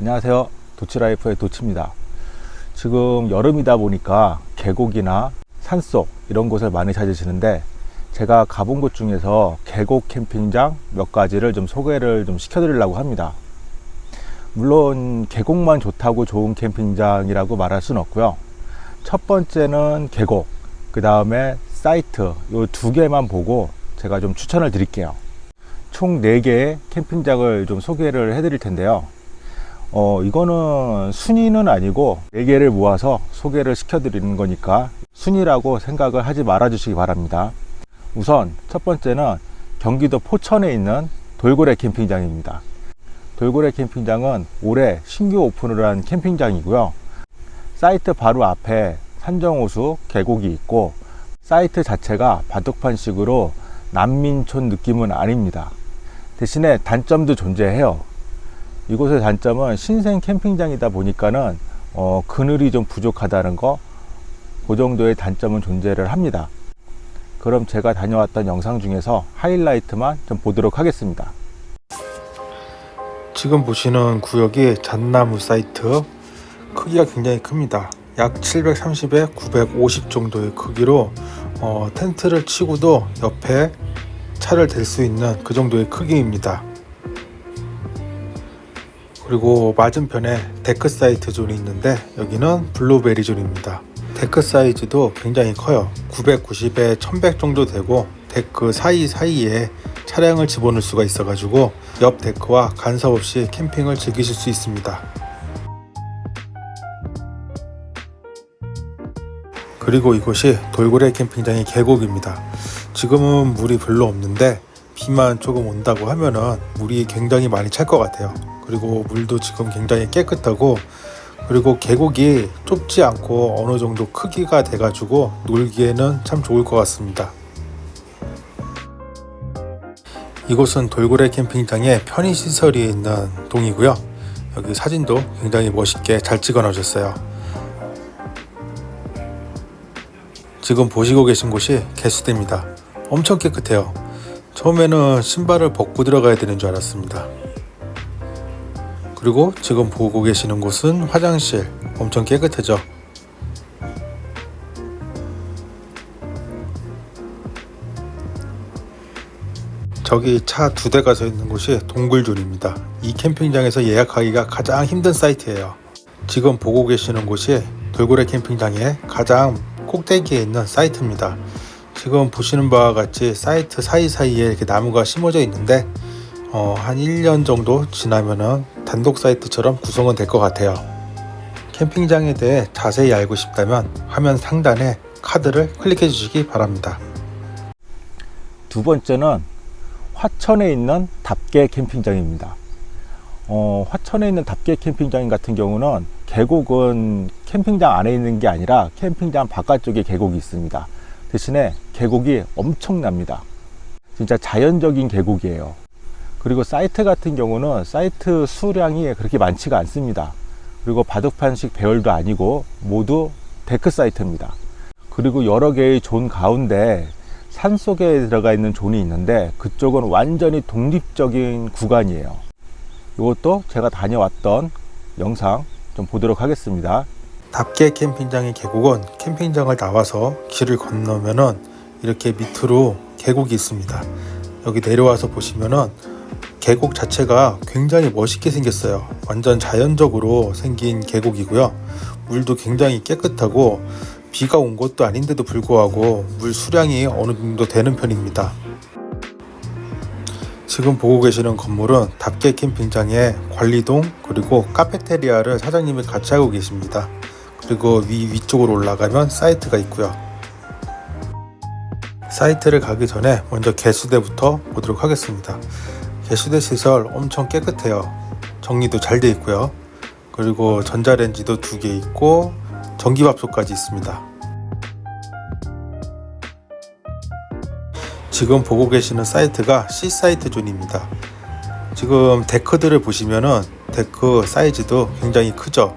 안녕하세요. 도치라이프의 도치입니다. 지금 여름이다 보니까 계곡이나 산속 이런 곳을 많이 찾으시는데 제가 가본 곳 중에서 계곡 캠핑장 몇 가지를 좀 소개를 좀 시켜드리려고 합니다. 물론 계곡만 좋다고 좋은 캠핑장이라고 말할 수는 없고요. 첫 번째는 계곡 그 다음에 사이트 이 두 개만 보고 제가 좀 추천을 드릴게요. 총 4개의 캠핑장을 좀 소개를 해 드릴 텐데요 어 이거는 순위는 아니고 4개를 모아서 소개를 시켜 드리는 거니까 순위라고 생각을 하지 말아 주시기 바랍니다. 우선 첫 번째는 경기도 포천에 있는 돌고래 캠핑장입니다. 돌고래 캠핑장은 올해 신규 오픈을 한 캠핑장이고요. 사이트 바로 앞에 산정호수 계곡이 있고 사이트 자체가 바둑판식으로 난민촌 느낌은 아닙니다. 대신에 단점도 존재해요 이곳의 단점은 신생 캠핑장이다 보니까는 어, 그늘이 좀 부족하다는 거 그 정도의 단점은 존재를 합니다. 그럼 제가 다녀왔던 영상 중에서 하이라이트만 좀 보도록 하겠습니다. 지금 보시는 구역이 잣나무 사이트. 크기가 굉장히 큽니다. 약 730에 950 정도의 크기로 어, 텐트를 치고도 옆에 차를 댈 수 있는 그 정도의 크기입니다 그리고 맞은편에 데크 사이트 존이 있는데 여기는 블루베리 존입니다. 데크 사이즈도 굉장히 커요. 990에 1100 정도 되고 데크 사이사이에 차량을 집어넣을 수가 있어 가지고 옆 데크와 간섭 없이 캠핑을 즐기실 수 있습니다. 그리고 이곳이 돌고래 캠핑장의 계곡입니다. 지금은 물이 별로 없는데 비만 조금 온다고 하면은 물이 굉장히 많이 찰 것 같아요. 그리고 물도 지금 굉장히 깨끗하고 그리고 계곡이 좁지 않고 어느 정도 크기가 돼 가지고 놀기에는 참 좋을 것 같습니다. 이곳은 돌고래 캠핑장의 편의시설이 있는 동이고요. 여기 사진도 굉장히 멋있게 잘 찍어 놓으셨어요. 지금 보시고 계신 곳이 개수대입니다. 엄청 깨끗해요 처음에는 신발을 벗고 들어가야 되는 줄 알았습니다. 그리고 지금 보고 계시는 곳은 화장실 엄청 깨끗하죠? 저기 차 두 대가 서 있는 곳이 동굴존입니다. 이 캠핑장에서 예약하기가 가장 힘든 사이트예요. 지금 보고 계시는 곳이 돌고래 캠핑장의 가장 꼭대기에 있는 사이트입니다 지금 보시는 바와 같이 사이트 사이사이에 이렇게 나무가 심어져 있는데 어, 한 1년 정도 지나면은 단독 사이트처럼 구성은 될 것 같아요. 캠핑장에 대해 자세히 알고 싶다면 화면 상단에 카드를 클릭해 주시기 바랍니다. 두 번째는 화천에 있는 답계 캠핑장입니다. 어, 화천에 있는 답계 캠핑장 같은 경우는 계곡은 캠핑장 안에 있는 게 아니라 캠핑장 바깥쪽에 계곡이 있습니다 대신에 계곡이 엄청납니다. 진짜 자연적인 계곡이에요. 그리고 사이트 같은 경우는 사이트 수량이 그렇게 많지가 않습니다. 그리고 바둑판식 배열도 아니고 모두 데크 사이트입니다. 그리고 여러 개의 존 가운데 산속에 들어가 있는 존이 있는데 그쪽은 완전히 독립적인 구간이에요. 이것도 제가 다녀왔던 영상 좀 보도록 하겠습니다 답게 캠핑장의 계곡은 캠핑장을 나와서 길을 건너면은 이렇게 밑으로 계곡이 있습니다. 여기 내려와서 보시면은 계곡 자체가 굉장히 멋있게 생겼어요. 완전 자연적으로 생긴 계곡이고요. 물도 굉장히 깨끗하고 비가 온 것도 아닌데도 불구하고 물 수량이 어느 정도 되는 편입니다. 지금 보고 계시는 건물은 답게 캠핑장의 관리동 그리고 카페테리아를 사장님이 같이 하고 계십니다 그리고 위 위쪽으로 올라가면 사이트가 있고요. 사이트를 가기 전에 먼저 개수대부터 보도록 하겠습니다. 개수대 시설 엄청 깨끗해요. 정리도 잘 되어 있고요. 그리고 전자레인지도 두 개 있고 전기밥솥까지 있습니다. 지금 보고 계시는 사이트가 C사이트 존입니다. 지금 데크들을 보시면은 데크 사이즈도 굉장히 크죠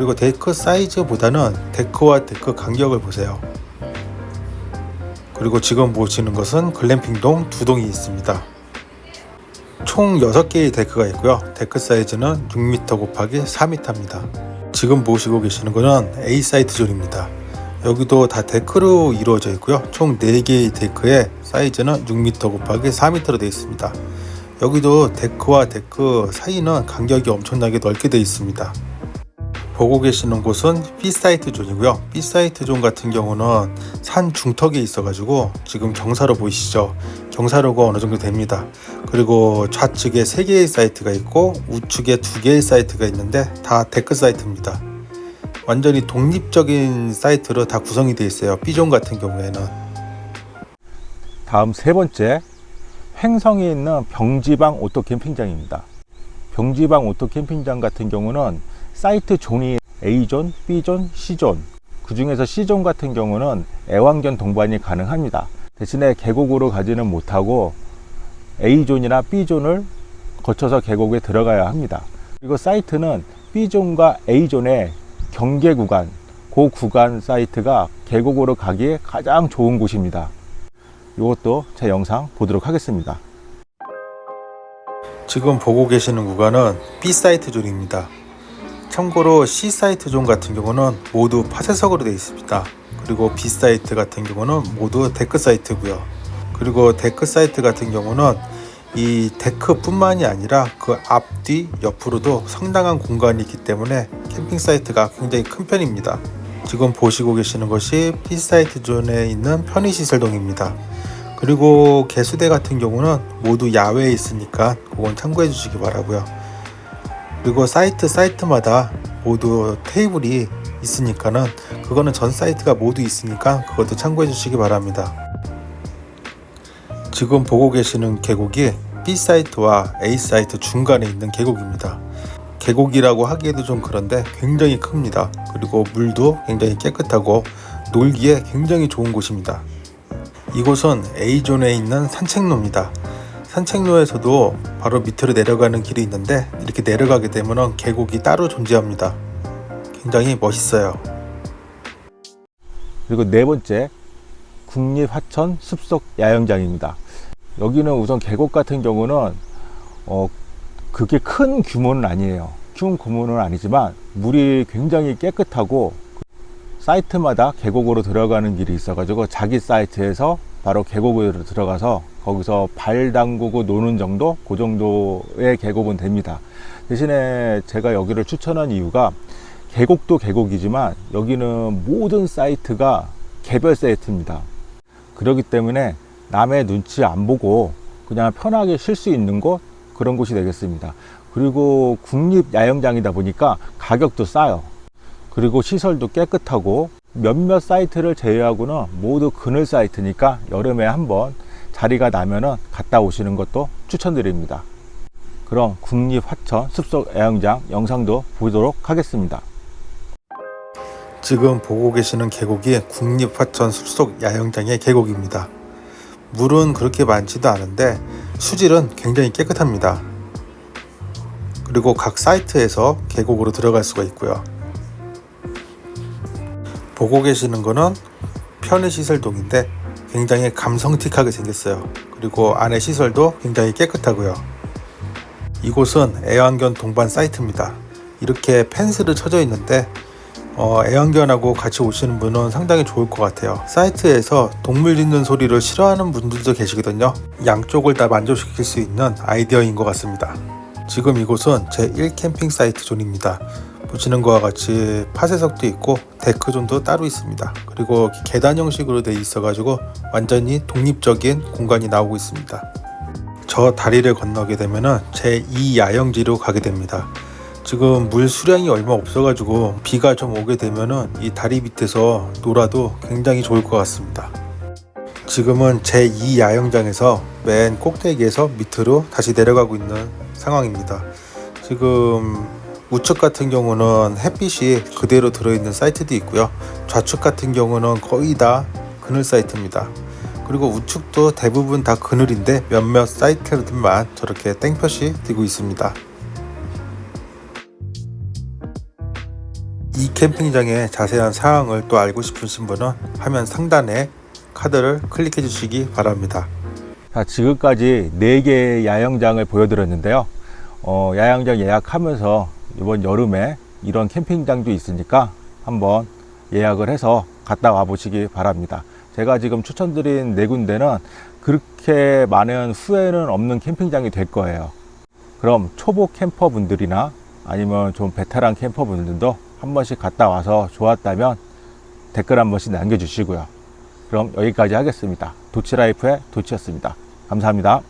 그리고 데크 사이즈보다는 데크와 데크 간격을 보세요 그리고 지금 보시는 것은 글램핑동 두 동이 있습니다 총 6개의 데크가 있고요. 데크 사이즈는 6m 곱하기 4m입니다. 지금 보시고 계시는 것은 A 사이트 존입니다. 여기도 다 데크로 이루어져 있고요. 총 4개의 데크의 사이즈는 6m 곱하기 4m로 되어 있습니다. 여기도 데크와 데크 사이는 간격이 엄청나게 넓게 되어 있습니다. 보고 계시는 곳은 B 사이트 존이고요. B 사이트 존 같은 경우는 산 중턱에 있어 가지고 지금 경사로 보이시죠? 경사로가 어느 정도 됩니다. 그리고 좌측에 3개의 사이트가 있고 우측에 2개의 사이트가 있는데 다 데크 사이트입니다. 완전히 독립적인 사이트로 다 구성이 되어 있어요. B존 같은 경우에는. 다음 세 번째 횡성에 있는 병지방 오토 캠핑장입니다. 병지방 오토 캠핑장 같은 경우는 사이트 존이 A존, B존, C존 그 중에서 C존 같은 경우는 애완견 동반이 가능합니다. 대신에 계곡으로 가지는 못하고 A존이나 B존을 거쳐서 계곡에 들어가야 합니다. 그리고 사이트는 B존과 A존의 경계 구간, 그 구간 사이트가 계곡으로 가기에 가장 좋은 곳입니다. 이것도 제 영상 보도록 하겠습니다. 지금 보고 계시는 구간은 B 사이트 존입니다. 참고로 C 사이트 존 같은 경우는 모두 파쇄석으로 되어 있습니다. 그리고 B 사이트 같은 경우는 모두 데크 사이트고요. 그리고 데크 사이트 같은 경우는 이 데크뿐만이 아니라 그 앞뒤 옆으로도 상당한 공간이 있기 때문에 캠핑 사이트가 굉장히 큰 편입니다. 지금 보시고 계시는 것이 B 사이트 존에 있는 편의시설동입니다. 그리고 개수대 같은 경우는 모두 야외에 있으니까 그건 참고해 주시기 바라고요. 그리고 사이트 사이트마다 모두 테이블이 있으니까는 그거는 전 사이트가 모두 있으니까 그것도 참고해 주시기 바랍니다. 지금 보고 계시는 계곡이 B 사이트와 A 사이트 중간에 있는 계곡입니다. 계곡이라고 하기에도 좀 그런데 굉장히 큽니다. 그리고 물도 굉장히 깨끗하고 놀기에 굉장히 좋은 곳입니다. 이곳은 A존에 있는 산책로입니다. 산책로에서도 바로 밑으로 내려가는 길이 있는데 이렇게 내려가게 되면 계곡이 따로 존재합니다. 굉장히 멋있어요. 그리고 네 번째 국립하천 숲속 야영장입니다. 여기는 우선 계곡 같은 경우는 어 그게 큰 규모는 아니에요. 큰 규모는 아니지만 물이 굉장히 깨끗하고 사이트마다 계곡으로 들어가는 길이 있어 가지고 자기 사이트에서 바로 계곡으로 들어가서 거기서 발 담그고 노는 정도 그 정도의 계곡은 됩니다. 대신에 제가 여기를 추천한 이유가 계곡도 계곡이지만 여기는 모든 사이트가 개별 사이트입니다. 그렇기 때문에 남의 눈치 안 보고 그냥 편하게 쉴 수 있는 곳 그런 곳이 되겠습니다. 그리고 국립 야영장이다 보니까 가격도 싸요. 그리고 시설도 깨끗하고 몇몇 사이트를 제외하고는 모두 그늘 사이트니까 여름에 한번 자리가 나면은 갔다 오시는 것도 추천드립니다. 그럼 국립하천 숲속 야영장 영상도 보도록 하겠습니다. 지금 보고 계시는 계곡이 국립화천 숲속 야영장의 계곡입니다. 물은 그렇게 많지도 않은데 수질은 굉장히 깨끗합니다. 그리고 각 사이트에서 계곡으로 들어갈 수가 있고요. 보고 계시는 거는 편의 시설동인데 굉장히 감성틱하게 생겼어요. 그리고 안에 시설도 굉장히 깨끗하고요. 이곳은 애완견 동반 사이트입니다. 이렇게 펜스를 쳐져 있는데 어, 애완견하고 같이 오시는 분은 상당히 좋을 것 같아요. 사이트에서 동물 짖는 소리를 싫어하는 분들도 계시거든요. 양쪽을 다 만족시킬 수 있는 아이디어인 것 같습니다. 지금 이곳은 제1 캠핑 사이트 존입니다. 보시는 것과 같이 파쇄석도 있고 데크존도 따로 있습니다. 그리고 계단 형식으로 되어 있어 가지고 완전히 독립적인 공간이 나오고 있습니다. 저 다리를 건너게 되면은 제2 야영지로 가게 됩니다. 지금 물 수량이 얼마 없어 가지고 비가 좀 오게 되면은 이 다리 밑에서 놀아도 굉장히 좋을 것 같습니다. 지금은 제2 야영장에서 맨 꼭대기에서 밑으로 다시 내려가고 있는 상황입니다. 지금 우측 같은 경우는 햇빛이 그대로 들어있는 사이트도 있고요. 좌측 같은 경우는 거의 다 그늘 사이트입니다. 그리고 우측도 대부분 다 그늘인데 몇몇 사이트들만 저렇게 땡볕이 띄고 있습니다. 이 캠핑장의 자세한 사항을 또 알고 싶으신 분은 화면 상단에 카드를 클릭해 주시기 바랍니다. 자, 지금까지 4개의 야영장을 보여드렸는데요. 어, 야영장 예약하면서 이번 여름에 이런 캠핑장도 있으니까 한번 예약을 해서 갔다 와 보시기 바랍니다. 제가 지금 추천드린 네 군데는 그렇게 많은 후회는 없는 캠핑장이 될 거예요. 그럼 초보 캠퍼 분들이나 아니면 좀 베테랑 캠퍼 분들도 한 번씩 갔다 와서 좋았다면 댓글 한 번씩 남겨주시고요. 그럼 여기까지 하겠습니다. 도치라이프의 도치였습니다. 감사합니다.